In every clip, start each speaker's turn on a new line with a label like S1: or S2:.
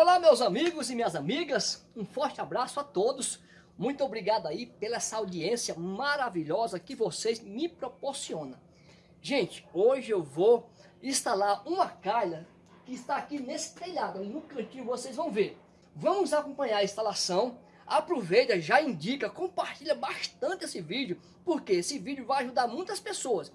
S1: Olá meus amigos e minhas amigas, um forte abraço a todos. Muito obrigado aí pela essa audiência maravilhosa que vocês me proporcionam. Gente, hoje eu vou instalar uma calha que está aqui nesse telhado, no cantinho vocês vão ver. Vamos acompanhar a instalação. Aproveita, já indica, compartilha bastante esse vídeo, porque esse vídeo vai ajudar muitas pessoas.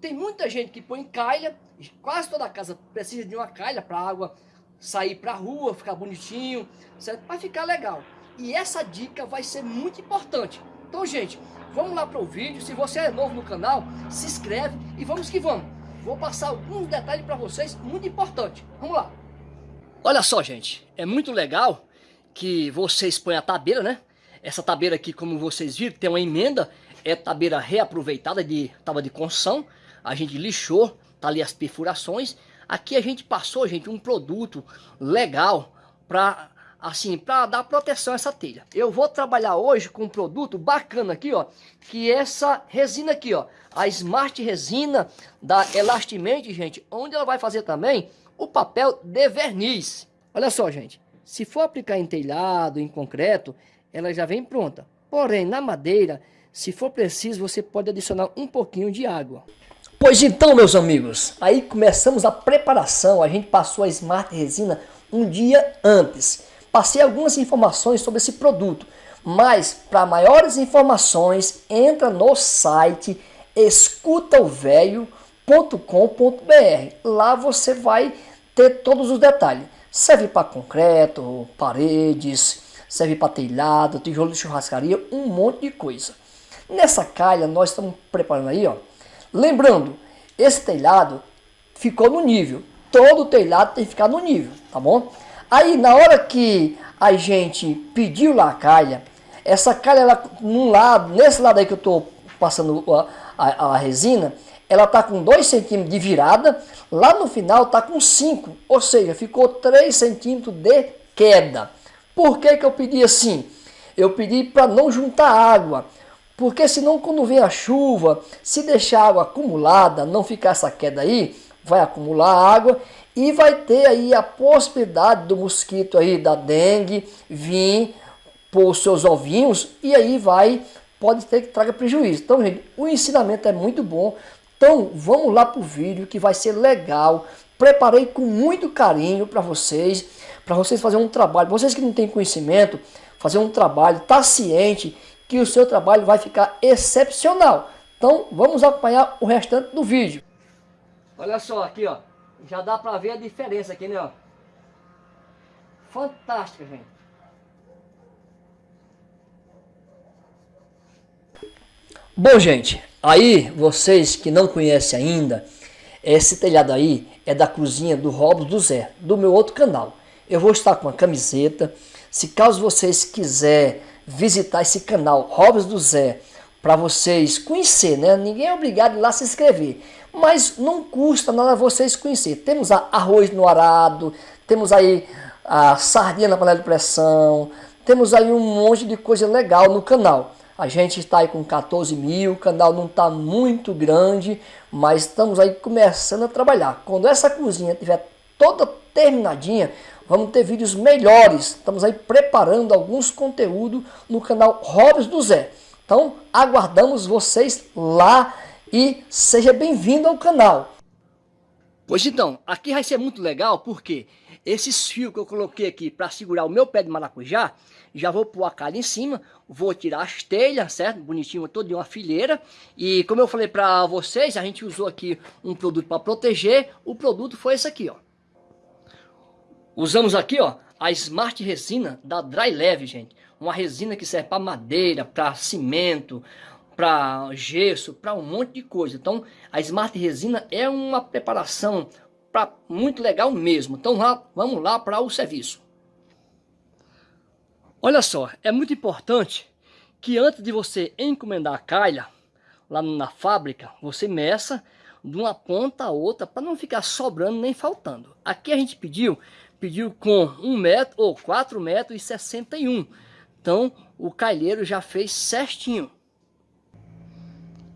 S1: Tem muita gente que põe calha, quase toda casa precisa de uma calha para água sair para a rua, ficar bonitinho, certo? Vai ficar legal. E essa dica vai ser muito importante. Então, gente, vamos lá para o vídeo. Se você é novo no canal, se inscreve e vamos que vamos. Vou passar alguns detalhes para vocês, muito importante. Vamos lá. Olha só, gente, é muito legal que vocês põem a tabeira, né? Essa tabeira aqui, como vocês viram, tem uma emenda, é tabeira reaproveitada de tava de construção. A gente lixou, tá ali as perfurações Aqui a gente passou, gente, um produto legal para assim, para dar proteção a essa telha. Eu vou trabalhar hoje com um produto bacana aqui, ó, que é essa resina aqui, ó, a Smart Resina da Elastimate, gente, onde ela vai fazer também o papel de verniz. Olha só, gente, se for aplicar em telhado, em concreto, ela já vem pronta. Porém, na madeira, se for preciso, você pode adicionar um pouquinho de água. Pois então, meus amigos, aí começamos a preparação. A gente passou a Smart Resina um dia antes. Passei algumas informações sobre esse produto, mas para maiores informações, entra no site escutaovelho.com.br. Lá você vai ter todos os detalhes. Serve para concreto, paredes, serve para telhado, tijolo de churrascaria, um monte de coisa. Nessa calha nós estamos preparando aí, ó Lembrando, esse telhado ficou no nível. Todo telhado tem que ficar no nível, tá bom? Aí, na hora que a gente pediu lá a calha, essa calha, ela, num lado, nesse lado aí que eu estou passando a, a, a, resina, ela tá com 2 centímetros de virada, lá no final tá com 5, ou seja, ficou 3 centímetros de queda. Por que que eu pedi assim? Eu pedi para não juntar água, porque senão quando vem a chuva, se deixar água acumulada, não ficar essa queda aí, vai acumular água e vai ter aí a possibilidade do mosquito aí da dengue vir os seus ovinhos e aí vai, pode ter que traga prejuízo. Então, gente, o ensinamento é muito bom. Então, vamos lá para o vídeo que vai ser legal. Preparei com muito carinho para vocês, para vocês fazerem um trabalho. Vocês que não têm conhecimento, fazer um trabalho, tá ciente que o seu trabalho vai ficar excepcional. Então vamos acompanhar o restante do vídeo. Olha só aqui, ó. Já dá para ver a diferença aqui, né? Ó. Fantástica, gente. Bom, gente, aí vocês que não conhecem ainda, esse telhado aí é da cozinha do Robson do Zé, do meu outro canal. Eu vou estar com uma camiseta. Se caso vocês quiserem visitar esse canal Robson do Zé para vocês conhecer, né? Ninguém é obrigado lá se inscrever, mas não custa nada vocês conhecer. Temos arroz no arado, temos aí a sardinha na panela de pressão, temos aí um monte de coisa legal no canal. A gente está aí com 14 mil, o canal não está muito grande, mas estamos aí começando a trabalhar. Quando essa cozinha estiver toda terminadinha, Vamos ter vídeos melhores. Estamos aí preparando alguns conteúdos no canal Robs do Zé. Então, aguardamos vocês lá e seja bem-vindo ao canal. Pois então, aqui vai ser muito legal porque esses fios que eu coloquei aqui para segurar o meu pé de maracujá, já vou pôr a calha em cima, vou tirar as telhas, certo? Bonitinho, todo de uma fileira. E como eu falei para vocês, a gente usou aqui um produto para proteger, o produto foi esse aqui, ó. Usamos aqui, ó, a Smart Resina da Dry Leve, gente. Uma resina que serve para madeira, para cimento, para gesso, para um monte de coisa. Então, a Smart Resina é uma preparação pra, muito legal mesmo. Então, lá, vamos lá para o serviço. Olha só, é muito importante que antes de você encomendar a calha lá na fábrica, você meça de uma ponta a outra para não ficar sobrando nem faltando. Aqui a gente pediu pediu com 1 metro ou 4 metros e 61. Então o calheiro já fez certinho.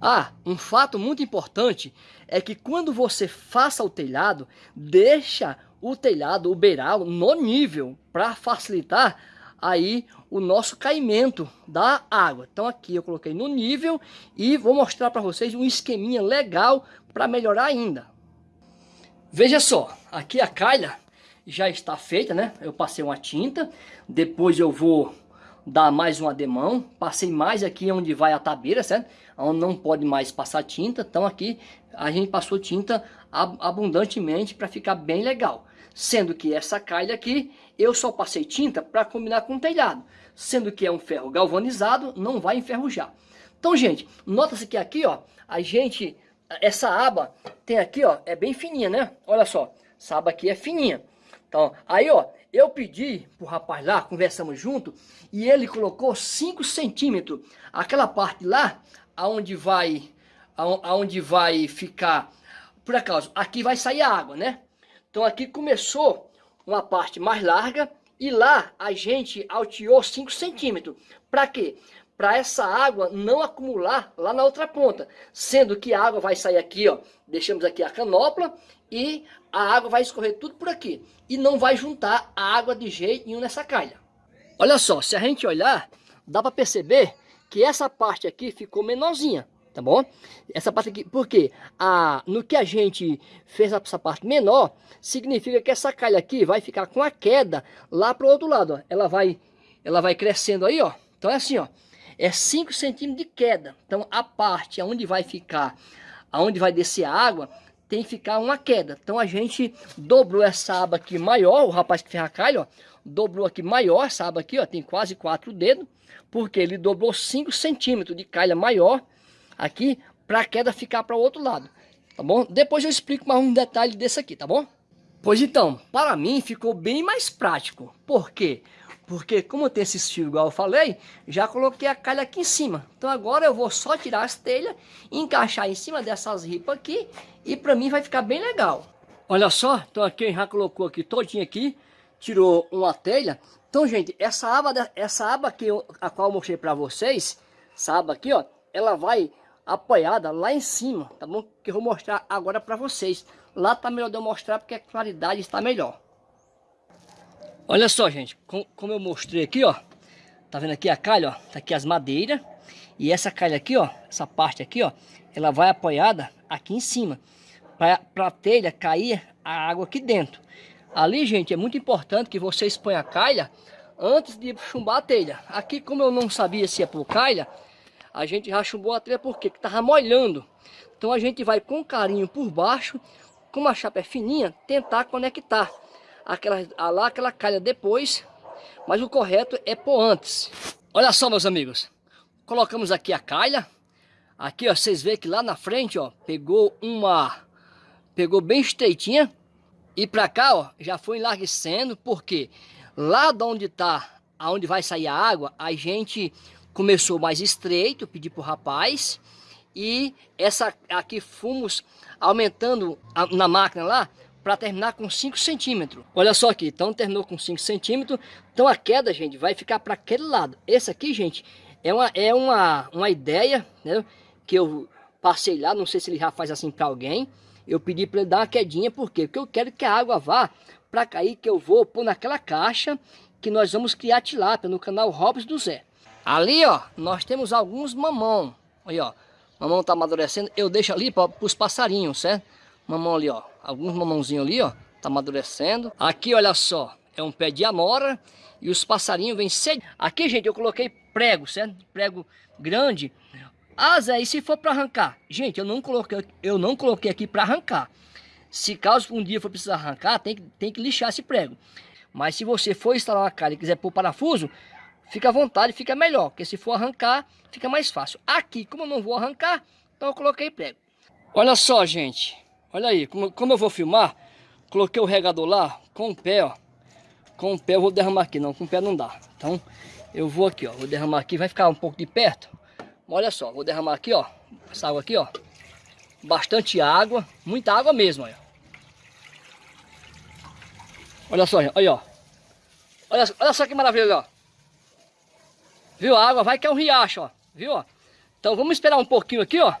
S1: Ah, um fato muito importante é que quando você faça o telhado, deixa o telhado, o beiral no nível para facilitar aí o nosso caimento da água. Então aqui eu coloquei no nível e vou mostrar para vocês um esqueminha legal para melhorar ainda. Veja só, aqui a calha já está feita, né? Eu passei uma tinta, depois eu vou dar mais um ademão, passei mais aqui onde vai a tabeira, certo? Onde não pode mais passar tinta, então aqui a gente passou tinta abundantemente para ficar bem legal. Sendo que essa calha aqui, eu só passei tinta para combinar com o telhado. Sendo que é um ferro galvanizado, não vai enferrujar. Então, gente, nota-se que aqui, ó, a gente, essa aba tem aqui, ó, é bem fininha, né? Olha só, essa aba aqui é fininha. Então, aí, ó, eu pedi pro rapaz lá, conversamos junto, e ele colocou 5 centímetros. Aquela parte lá, aonde vai, aonde vai ficar, por acaso, aqui vai sair a água, né? Então aqui começou uma parte mais larga e lá a gente alteou 5 centímetros. Para quê? Para essa água não acumular lá na outra ponta. Sendo que a água vai sair aqui, ó. Deixamos aqui a canopla e a água vai escorrer tudo por aqui. E não vai juntar a água de jeito nenhum nessa calha. Olha só, se a gente olhar, dá para perceber que essa parte aqui ficou menorzinha tá bom? Essa parte aqui, porque a, no que a gente fez essa parte menor, significa que essa calha aqui vai ficar com a queda lá pro outro lado, ó. Ela vai, ela vai crescendo aí, ó. Então é assim, ó. É 5 centímetros de queda. Então a parte onde vai ficar, aonde vai descer a água, tem que ficar uma queda. Então a gente dobrou essa aba aqui maior, o rapaz que fez a calha, ó, dobrou aqui maior essa aba aqui, ó, tem quase quatro dedos, porque ele dobrou 5 centímetros de calha maior, aqui para a queda ficar para o outro lado, tá bom? Depois eu explico mais um detalhe desse aqui, tá bom? Pois então, para mim ficou bem mais prático. Por quê? Porque como tem esse fio igual eu falei, já coloquei a calha aqui em cima. Então agora eu vou só tirar as telhas, encaixar em cima dessas ripas aqui e para mim vai ficar bem legal. Olha só, então aqui já colocou aqui todinho aqui, tirou uma telha. Então gente, essa aba, essa aba aqui, a qual eu mostrei para vocês, essa aba aqui ó, ela vai apoiada lá em cima, tá bom? Que eu vou mostrar agora para vocês. Lá tá melhor de eu mostrar porque a claridade está melhor. Olha só, gente, como eu mostrei aqui, ó. Tá vendo aqui a calha, ó? Tá aqui as madeiras. E essa calha aqui, ó, essa parte aqui, ó, ela vai apoiada aqui em cima. Para a telha cair a água aqui dentro. Ali, gente, é muito importante que vocês ponham a calha antes de chumbar a telha. Aqui, como eu não sabia se ia por calha, a gente já chumbou a telha porque que tava molhando. Então a gente vai com carinho por baixo, com a chapa é fininha, tentar conectar aquela, lá aquela calha depois, mas o correto é pôr antes. Olha só meus amigos, colocamos aqui a calha, aqui ó, vocês veem que lá na frente ó, pegou uma, pegou bem estreitinha, e para cá ó, já foi enlarguecendo, porque lá de onde tá, aonde vai sair a água, a gente começou mais estreito, pedi para o rapaz, e essa aqui fomos aumentando a, na máquina lá, para terminar com 5 centímetros. Olha só aqui, então terminou com 5 centímetros, então a queda, gente, vai ficar para aquele lado. Esse aqui, gente, é uma, é uma, uma ideia, né, que eu passei lá, não sei se ele já faz assim para alguém, eu pedi para ele dar uma quedinha, por quê? Porque eu quero que a água vá para cair, que eu vou pôr naquela caixa que nós vamos criar tilápia no canal Robson do Zé. Ali, ó, nós temos alguns mamão. Aí, ó, mamão tá amadurecendo. Eu deixo ali para os passarinhos, certo? Mamão ali, ó, alguns mamãozinhos ali, ó, tá amadurecendo. Aqui, olha só, é um pé de amora e os passarinhos vêm cedo. Aqui, gente, eu coloquei prego, certo? Prego grande. Ah, Zé, e se for para arrancar? Gente, eu não coloquei, eu não coloquei aqui para arrancar. Se caso um dia for precisar arrancar, tem que, tem que lixar esse prego. Mas se você for instalar uma cara e quiser pôr parafuso, fica à vontade, fica melhor, porque se for arrancar, fica mais fácil. Aqui, como eu não vou arrancar, então eu coloquei prego. Olha só, gente, olha aí, como, como eu vou filmar, coloquei o regador lá com o pé, ó. Com o pé eu vou derramar aqui, não, com o pé não dá. Então, eu vou aqui, ó, vou derramar aqui, vai ficar um pouco de perto. Olha só, vou derramar aqui, ó, essa água aqui, ó. Bastante água, muita água mesmo, olha. Olha só, olha, ó. Olha, olha só que maravilha, ó. Viu? A água vai que é um riacho, ó. Viu? Então vamos esperar um pouquinho aqui, ó.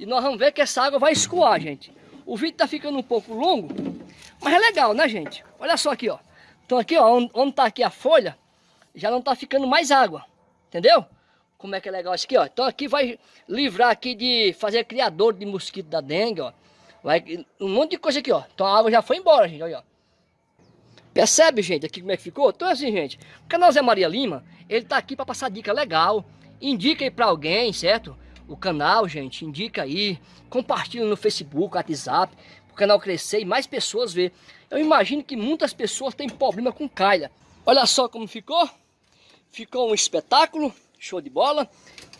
S1: E nós vamos ver que essa água vai escoar, gente. O vídeo tá ficando um pouco longo, Mas é legal, né, gente? Olha só aqui, ó. Então aqui, ó, onde, tá aqui a folha, já não tá ficando mais água. Entendeu? Como é que é legal isso aqui, ó. Então aqui vai livrar aqui de fazer criador de mosquito da dengue, ó. Vai, um monte de coisa aqui, ó. Então a água já foi embora, gente, olha, ó. Percebe, gente, aqui como é que ficou? Então assim, gente, o canal Zé Maria Lima, ele tá aqui para passar dica legal. Indica aí para alguém, certo? O canal, gente, indica aí. Compartilha no Facebook, WhatsApp, o canal crescer e mais pessoas ver. Eu imagino que muitas pessoas têm problema com calha. Olha só como ficou. Ficou um espetáculo, show de bola.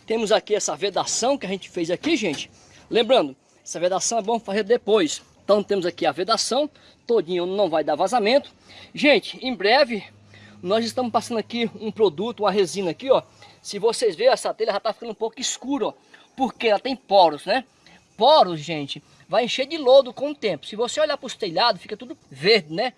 S1: Temos aqui essa vedação que a gente fez aqui, gente. Lembrando, essa vedação é bom fazer depois. Então temos aqui a vedação, todinho não vai dar vazamento. Gente, em breve nós estamos passando aqui um produto, uma resina aqui, ó. Se vocês verem, essa telha já está ficando um pouco escura, ó. Porque ela tem poros, né? Poros, gente, vai encher de lodo com o tempo. Se você olhar para os telhados, fica tudo verde, né?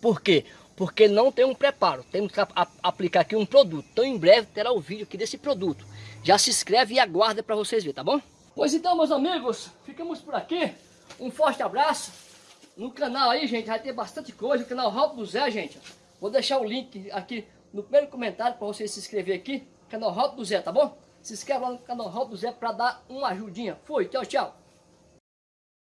S1: Por quê? Porque não tem um preparo. Temos que aplicar aqui um produto. Então em breve terá o vídeo aqui desse produto. Já se inscreve e aguarda para vocês verem, tá bom? Pois então, meus amigos, ficamos por aqui. Um forte abraço. No canal aí, gente, vai ter bastante coisa. O canal Raul do Zé, gente. Vou deixar o link aqui no primeiro comentário para você se inscrever aqui. Canal Raul do Zé, tá bom? Se inscreve lá no canal Raul do Zé para dar uma ajudinha. Fui, tchau, tchau.